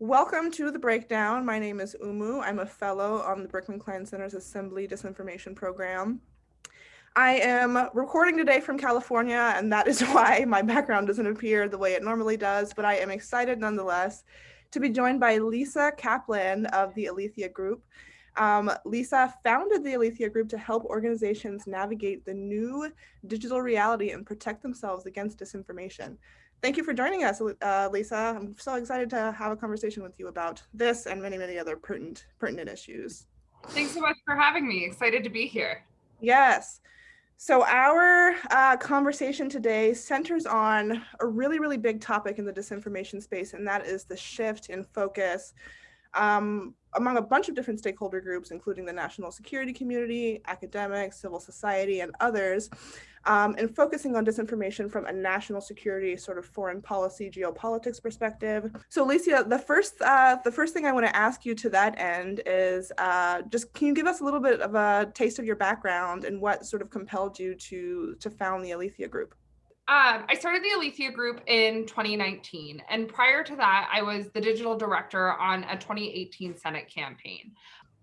Welcome to The Breakdown. My name is Oumou. I'm a fellow on the Berkman Klein Center's Assembly Disinformation Program. I am recording today from California, and that is why my background doesn't appear the way it normally does, but I am excited nonetheless to be joined by Lisa Kaplan of the Alethea Group. Um, Lisa founded the Alethea Group to help organizations navigate the new digital reality and protect themselves against disinformation. Thank you for joining us, uh, Lisa. I'm so excited to have a conversation with you about this and many, many other pertinent, pertinent issues. Thanks so much for having me. Excited to be here. Yes. So our uh, conversation today centers on a really, really big topic in the disinformation space, and that is the shift in focus um, among a bunch of different stakeholder groups, including the national security community, academics, civil society, and others, um, and focusing on disinformation from a national security sort of foreign policy geopolitics perspective. So Alicia, the first, uh, the first thing I wanna ask you to that end is uh, just can you give us a little bit of a taste of your background and what sort of compelled you to, to found the Alethea Group? Um, I started the Alethea Group in 2019. And prior to that, I was the digital director on a 2018 Senate campaign.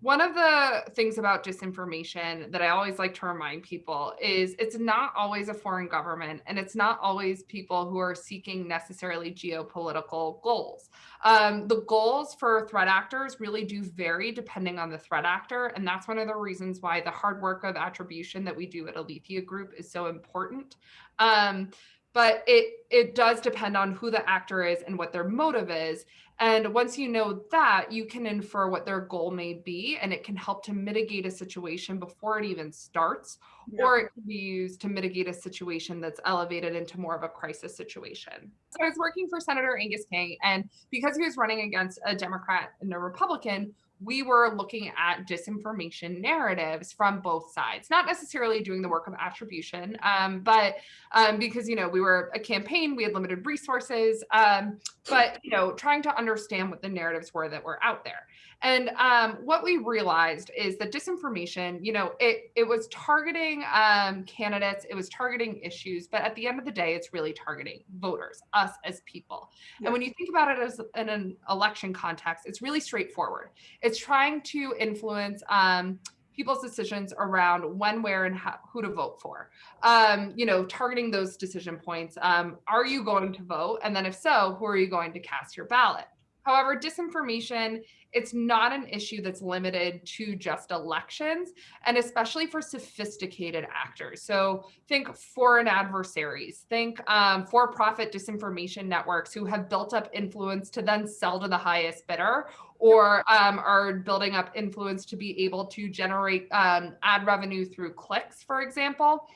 One of the things about disinformation that I always like to remind people is it's not always a foreign government and it's not always people who are seeking necessarily geopolitical goals. Um, the goals for threat actors really do vary depending on the threat actor. And that's one of the reasons why the hard work of attribution that we do at Alethea Group is so important. Um, but it it does depend on who the actor is and what their motive is. And once you know that, you can infer what their goal may be, and it can help to mitigate a situation before it even starts, yeah. or it can be used to mitigate a situation that's elevated into more of a crisis situation. So I was working for Senator Angus King, and because he was running against a Democrat and a Republican, we were looking at disinformation narratives from both sides, not necessarily doing the work of attribution, um, but um, because, you know, we were a campaign, we had limited resources, um, but, you know, trying to understand what the narratives were that were out there. And um, what we realized is that disinformation, you know, it, it was targeting um, candidates, it was targeting issues, but at the end of the day, it's really targeting voters, us as people. Yeah. And when you think about it as in an election context, it's really straightforward. It's trying to influence um, people's decisions around when, where, and how, who to vote for. Um, you know, targeting those decision points. Um, are you going to vote? And then if so, who are you going to cast your ballot? However, disinformation, it's not an issue that's limited to just elections and especially for sophisticated actors. So think foreign adversaries, think um, for-profit disinformation networks who have built up influence to then sell to the highest bidder or um, are building up influence to be able to generate um, ad revenue through clicks, for example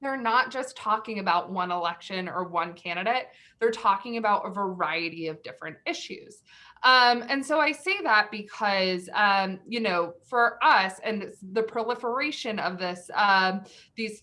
they're not just talking about one election or one candidate, they're talking about a variety of different issues. Um, and so I say that because, um, you know, for us and the proliferation of this, um, these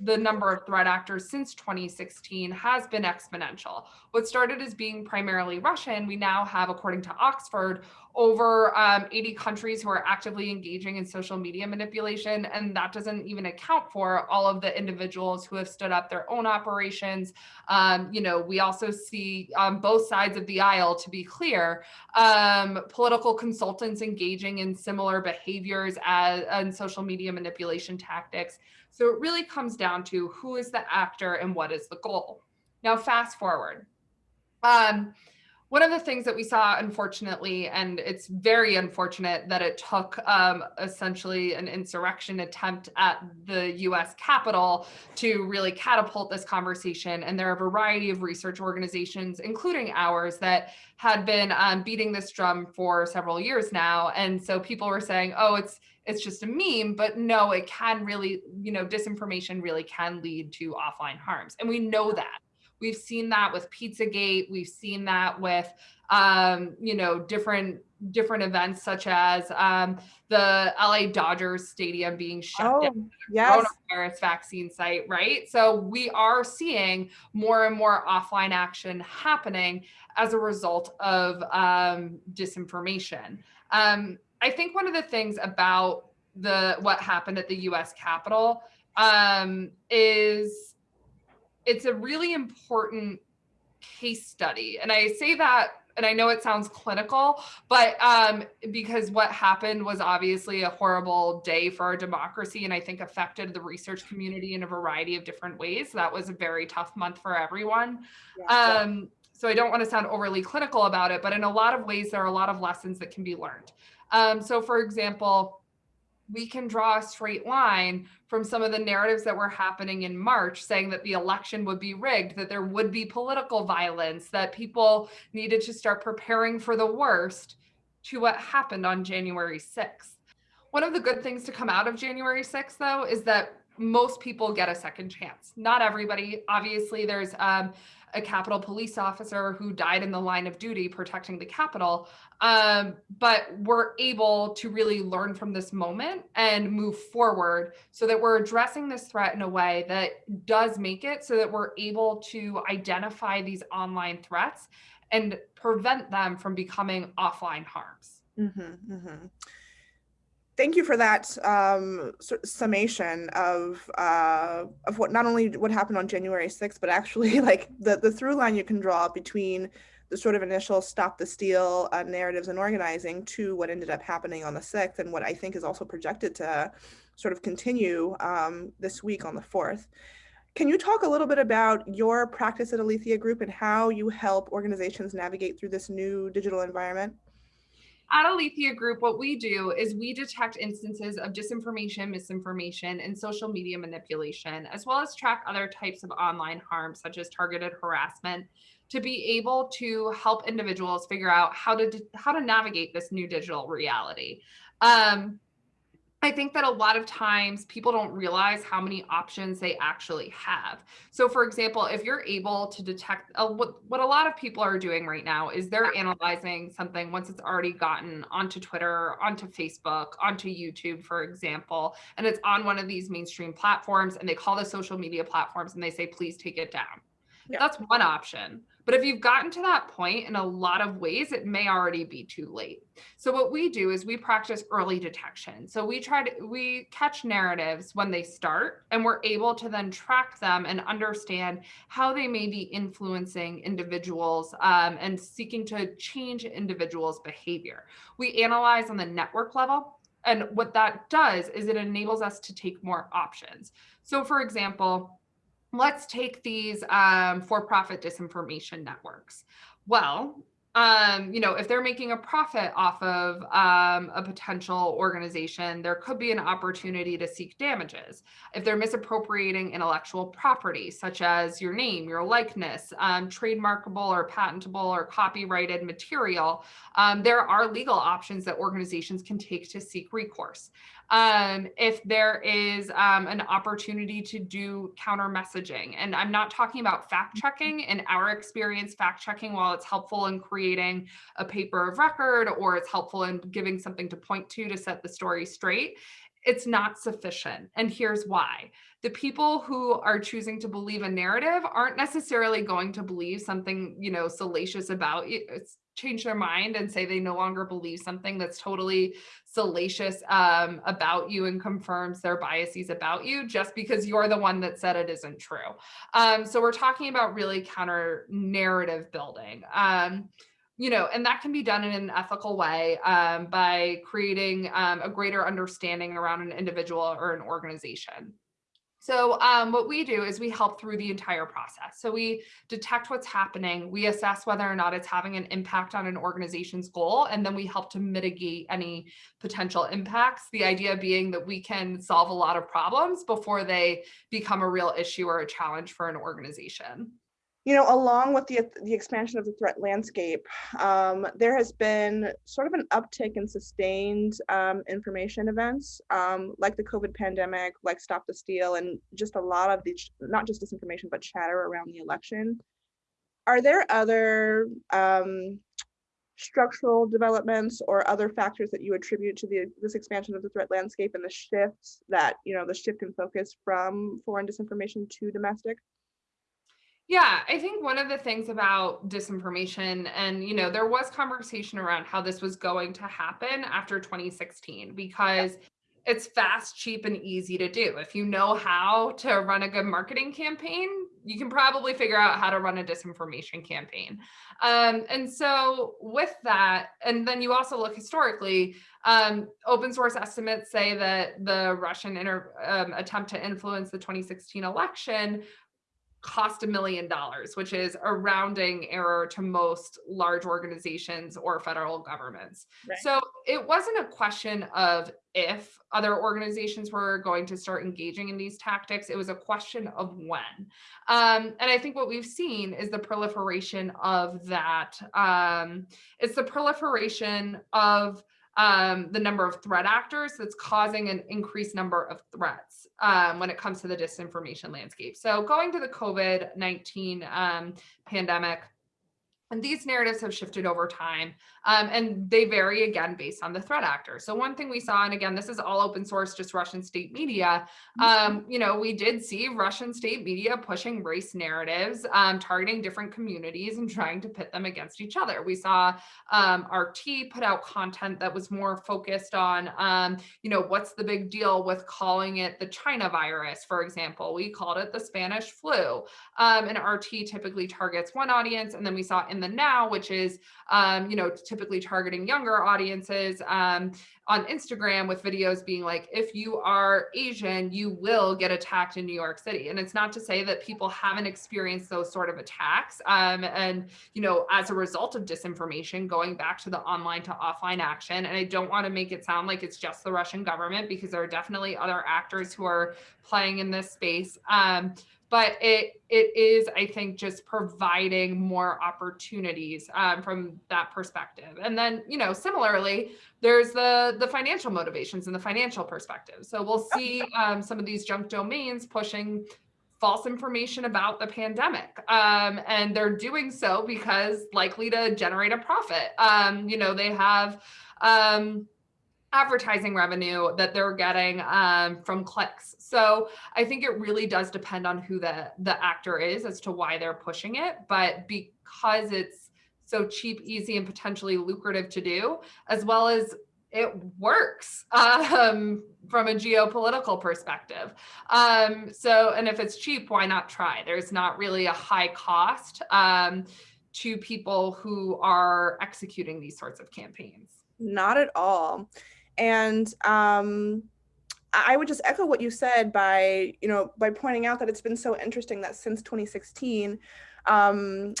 the number of threat actors since 2016 has been exponential. What started as being primarily Russian, we now have, according to Oxford, over um, 80 countries who are actively engaging in social media manipulation. And that doesn't even account for all of the individuals who have stood up their own operations. Um, you know, we also see on both sides of the aisle, to be clear, um, political consultants engaging in similar behaviors as and social media manipulation tactics. So it really comes down to who is the actor and what is the goal. Now, fast forward. Um, one of the things that we saw, unfortunately, and it's very unfortunate that it took um, essentially an insurrection attempt at the US Capitol to really catapult this conversation. And there are a variety of research organizations, including ours, that had been um, beating this drum for several years now. And so people were saying, oh, it's it's just a meme, but no, it can really, you know, disinformation really can lead to offline harms. And we know that. We've seen that with Pizzagate. We've seen that with, um, you know, different different events such as um, the LA Dodgers stadium being shut oh, down, yes. coronavirus vaccine site, right? So we are seeing more and more offline action happening as a result of um, disinformation. Um, I think one of the things about the what happened at the U.S. Capitol um, is it's a really important case study, and I say that and I know it sounds clinical, but um, because what happened was obviously a horrible day for our democracy and I think affected the research community in a variety of different ways. That was a very tough month for everyone. Yeah, um, so I don't want to sound overly clinical about it, but in a lot of ways, there are a lot of lessons that can be learned. Um, so for example, we can draw a straight line from some of the narratives that were happening in March saying that the election would be rigged, that there would be political violence, that people needed to start preparing for the worst to what happened on January 6th. One of the good things to come out of January 6th, though, is that most people get a second chance. Not everybody. Obviously, there's um, a Capitol police officer who died in the line of duty protecting the Capitol. Um, but we're able to really learn from this moment and move forward so that we're addressing this threat in a way that does make it so that we're able to identify these online threats and prevent them from becoming offline harms. Mm -hmm, mm -hmm thank you for that um, summation of uh, of what not only what happened on January 6th, but actually like the, the through line you can draw between the sort of initial stop the steal uh, narratives and organizing to what ended up happening on the 6th and what I think is also projected to sort of continue um, this week on the 4th. Can you talk a little bit about your practice at Alethea Group and how you help organizations navigate through this new digital environment? At Alethea Group, what we do is we detect instances of disinformation, misinformation, and social media manipulation, as well as track other types of online harm, such as targeted harassment, to be able to help individuals figure out how to how to navigate this new digital reality. Um, I think that a lot of times people don't realize how many options they actually have. So for example, if you're able to detect uh, what, what a lot of people are doing right now is they're analyzing something once it's already gotten onto Twitter, onto Facebook, onto YouTube, for example, and it's on one of these mainstream platforms and they call the social media platforms and they say, please take it down. Yeah. That's one option. But if you've gotten to that point in a lot of ways, it may already be too late. So what we do is we practice early detection. So we try to, we catch narratives when they start and we're able to then track them and understand how they may be influencing individuals um, and seeking to change individuals' behavior. We analyze on the network level and what that does is it enables us to take more options. So for example, let's take these um, for-profit disinformation networks. Well, um, you know, if they're making a profit off of um, a potential organization, there could be an opportunity to seek damages. If they're misappropriating intellectual property, such as your name, your likeness, um, trademarkable or patentable or copyrighted material, um, there are legal options that organizations can take to seek recourse um, if there is um, an opportunity to do counter messaging. And I'm not talking about fact mm-hmm. checking. In our experience, fact checking, while it's helpful in creating a paper of record or it's helpful in giving something to point to to set the story straight, it's not sufficient. And here's why. The people who are choosing to believe a narrative aren't necessarily going to believe something, you know, salacious about change their mind and say they no longer believe something that's totally salacious um, about you and confirms their biases about you just because you're the one that said it isn't true. Um, so we're talking about really counter narrative building. Um, you know, and that can be done in an ethical way um, by creating um, a greater understanding around an individual or an organization. So um, what we do is we help through the entire process. So we detect what's happening, we assess whether or not it's having an impact on an organization's goal, and then we help to mitigate any potential impacts. The idea being that we can solve a lot of problems before they become a real issue or a challenge for an organization you know, along with the, the expansion of the threat landscape, um, there has been sort of an uptick in sustained um, information events um, like the COVID pandemic, like Stop the Steal, and just a lot of the, not just disinformation, but chatter around the election. Are there other um, structural developments or other factors that you attribute to the, this expansion of the threat landscape and the shifts that, you know, the shift in focus from foreign disinformation to domestic? Yeah, I think one of the things about disinformation, and you know, there was conversation around how this was going to happen after 2016 because it's fast, cheap, and easy to do. If you know how to run a good marketing campaign, you can probably figure out how to run a disinformation campaign. Um, and so with that, and then you also look historically, um, open source estimates say that the Russian inter, um, attempt to influence the 2016 election cost a million dollars, which is a rounding error to most large organizations or federal governments. Right. So it wasn't a question of if other organizations were going to start engaging in these tactics, it was a question of when. Um, and I think what we've seen is the proliferation of that. Um, it's the proliferation of um, the number of threat actors that's causing an increased number of threats um, when it comes to the disinformation landscape. So going to the COVID-19 um, pandemic, and these narratives have shifted over time um, and they vary again based on the threat actor. So one thing we saw, and again, this is all open source, just Russian state media, um, you know, we did see Russian state media pushing race narratives, um, targeting different communities and trying to pit them against each other. We saw um, RT put out content that was more focused on, um, you know, what's the big deal with calling it the China virus, for example. We called it the Spanish flu. Um, and RT typically targets one audience. And then we saw in the now, which is, um, you know, typically targeting younger audiences um, on Instagram with videos being like, if you are Asian, you will get attacked in New York City. And it's not to say that people haven't experienced those sort of attacks. Um, and, you know, as a result of disinformation, going back to the online to offline action. And I don't want to make it sound like it's just the Russian government because there are definitely other actors who are playing in this space. Um, but it it is i think just providing more opportunities um, from that perspective and then you know similarly there's the the financial motivations and the financial perspective so we'll see um, some of these junk domains pushing false information about the pandemic um, and they're doing so because likely to generate a profit um, you know they have um, advertising revenue that they're getting um, from clicks. So I think it really does depend on who the, the actor is as to why they're pushing it. But because it's so cheap, easy, and potentially lucrative to do, as well as it works um, from a geopolitical perspective. Um, so, and if it's cheap, why not try? There's not really a high cost um, to people who are executing these sorts of campaigns. Not at all. And um, I would just echo what you said by, you know, by pointing out that it's been so interesting that since 2016, um,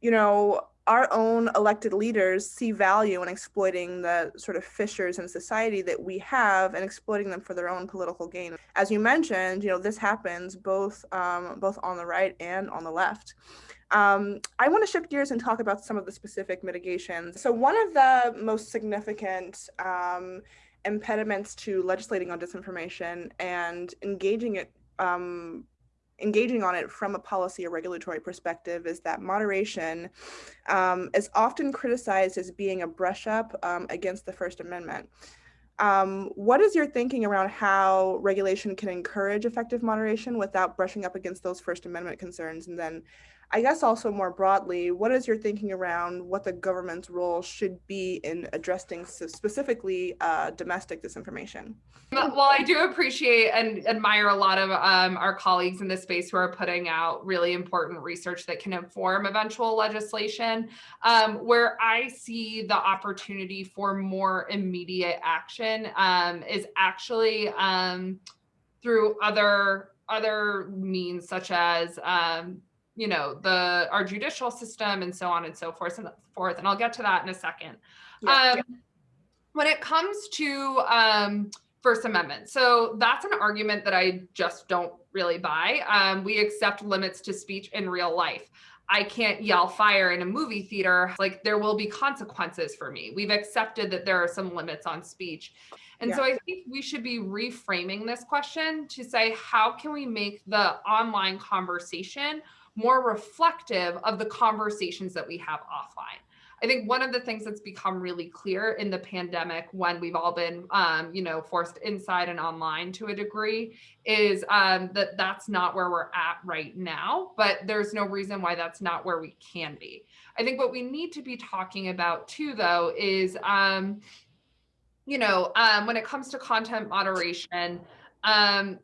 you know, our own elected leaders see value in exploiting the sort of fissures in society that we have and exploiting them for their own political gain. As you mentioned, you know, this happens both um, both on the right and on the left. Um, I want to shift gears and talk about some of the specific mitigations. So one of the most significant um, impediments to legislating on disinformation and engaging it um, engaging on it from a policy or regulatory perspective is that moderation um, is often criticized as being a brush up um, against the First Amendment. Um, what is your thinking around how regulation can encourage effective moderation without brushing up against those First Amendment concerns? And then I guess also more broadly, what is your thinking around what the government's role should be in addressing specifically uh, domestic disinformation? Well, I do appreciate and admire a lot of um, our colleagues in this space who are putting out really important research that can inform eventual legislation. Um, where I see the opportunity for more immediate action um, is actually um, through other other means such as um, you know, the our judicial system and so on and so forth and forth. And I'll get to that in a second. Yeah, um, yeah. When it comes to um, First Amendment, so that's an argument that I just don't really buy. Um, we accept limits to speech in real life. I can't yell fire in a movie theater. Like there will be consequences for me. We've accepted that there are some limits on speech. And yeah. so I think we should be reframing this question to say, how can we make the online conversation more reflective of the conversations that we have offline. I think one of the things that's become really clear in the pandemic when we've all been, um, you know, forced inside and online to a degree is um, that that's not where we're at right now, but there's no reason why that's not where we can be. I think what we need to be talking about too, though, is, um, you know, um, when it comes to content moderation, um,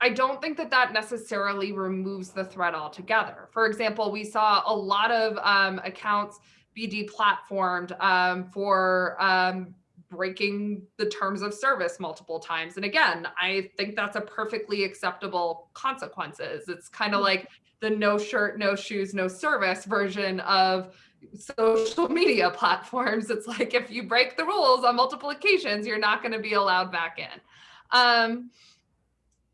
I don't think that that necessarily removes the threat altogether. For example, we saw a lot of um, accounts be deplatformed um, for um, breaking the terms of service multiple times. And again, I think that's a perfectly acceptable consequences. It's kind of mm-hmm. like the no shirt, no shoes, no service version of social media platforms. It's like if you break the rules on multiple occasions, you're not going to be allowed back in. Um,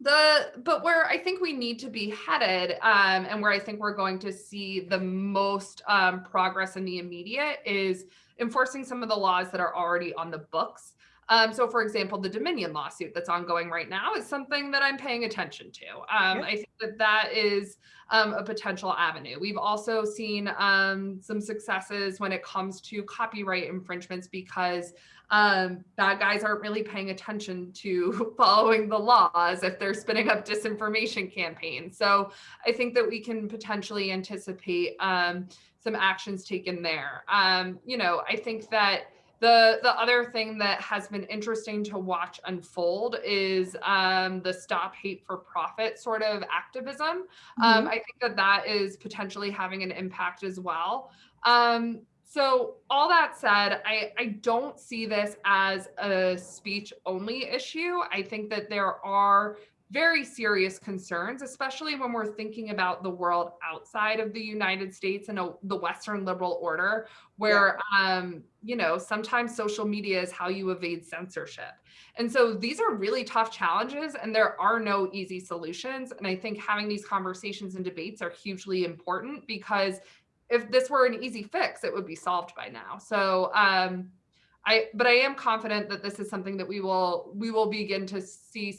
the but where I think we need to be headed, um, and where I think we're going to see the most um, progress in the immediate is enforcing some of the laws that are already on the books. Um, so for example, the Dominion lawsuit that's ongoing right now is something that I'm paying attention to. Um, I think that that is um, a potential avenue. We've also seen um, some successes when it comes to copyright infringements because um, bad guys aren't really paying attention to following the laws if they're spinning up disinformation campaigns. So I think that we can potentially anticipate um, some actions taken there. Um, you know, I think that the, the other thing that has been interesting to watch unfold is um, the stop hate for profit sort of activism. Mm -hmm. um, I think that that is potentially having an impact as well. Um, so all that said, I, I don't see this as a speech only issue. I think that there are very serious concerns, especially when we're thinking about the world outside of the United States and a, the Western liberal order, where, yeah. um, you know, sometimes social media is how you evade censorship. And so these are really tough challenges and there are no easy solutions. And I think having these conversations and debates are hugely important because if this were an easy fix, it would be solved by now. So, um, I, but I am confident that this is something that we will, we will begin to see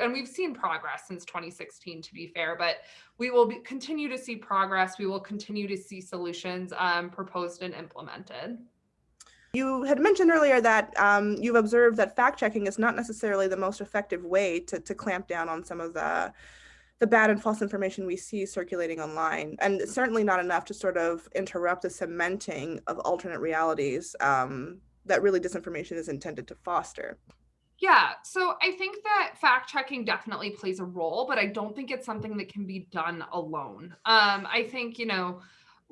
and we've seen progress since 2016 to be fair but we will be, continue to see progress we will continue to see solutions um, proposed and implemented you had mentioned earlier that um, you've observed that fact checking is not necessarily the most effective way to, to clamp down on some of the the bad and false information we see circulating online and certainly not enough to sort of interrupt the cementing of alternate realities um, that really disinformation is intended to foster. Yeah, so I think that fact checking definitely plays a role, but I don't think it's something that can be done alone. Um, I think, you know,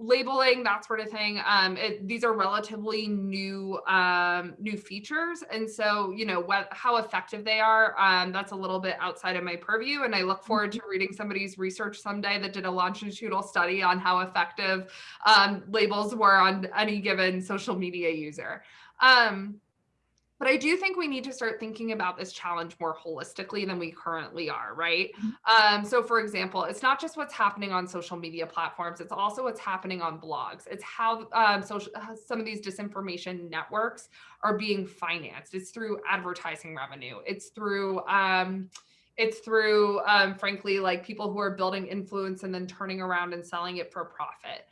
labeling that sort of thing um, it, these are relatively new um, new features. And so you know what how effective they are um, that's a little bit outside of my purview. And i look forward to mm-hmm. reading somebody's research someday that did a longitudinal study on how effective um, labels were on any given social media user. Um, but I do think we need to start thinking about this challenge more holistically than we currently are, right? Mm-hmm. Um, so for example, it's not just what's happening on social media platforms, it's also what's happening on blogs. It's how um, social, some of these disinformation networks are being financed. It's through advertising revenue. It's through, um, it's through, um, frankly, like people who are building influence and then turning around and selling it for profit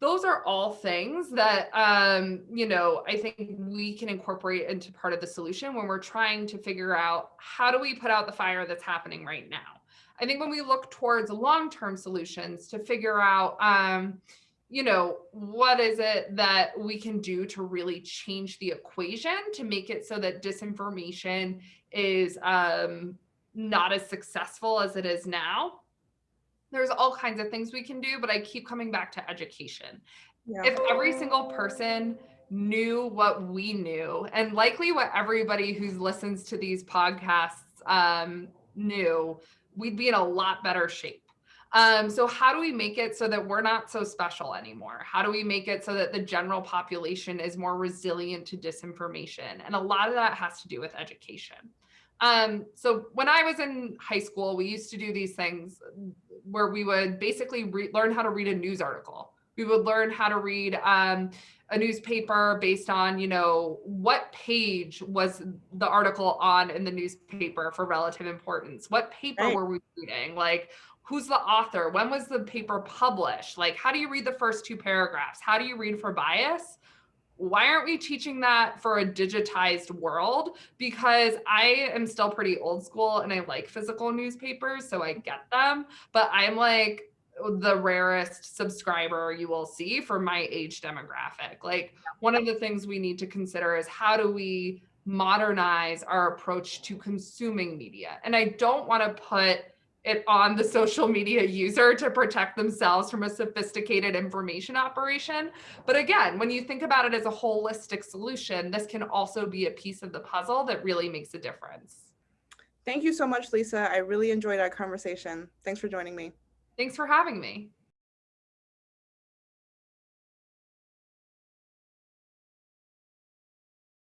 those are all things that um, you know i think we can incorporate into part of the solution when we're trying to figure out how do we put out the fire that's happening right now. I think when we look towards long-term solutions to figure out um, you know what is it that we can do to really change the equation to make it so that disinformation is um, not as successful as it is now there's all kinds of things we can do, but I keep coming back to education. Yeah. If every single person knew what we knew, and likely what everybody who listens to these podcasts um, knew, we'd be in a lot better shape. Um, so how do we make it so that we're not so special anymore? How do we make it so that the general population is more resilient to disinformation? And a lot of that has to do with education. Um, so when I was in high school, we used to do these things where we would basically learn how to read a news article. We would learn how to read um, a newspaper based on, you know, what page was the article on in the newspaper for relative importance? What paper right. were we reading? Like, who's the author? When was the paper published? Like, how do you read the first two paragraphs? How do you read for bias? Why aren't we teaching that for a digitized world? Because I am still pretty old school and I like physical newspapers, so I get them, but I'm like the rarest subscriber you will see for my age demographic. Like one of the things we need to consider is how do we modernize our approach to consuming media. And I don't want to put it on the social media user to protect themselves from a sophisticated information operation. But again, when you think about it as a holistic solution, this can also be a piece of the puzzle that really makes a difference. Thank you so much, Lisa. I really enjoyed our conversation. Thanks for joining me. Thanks for having me.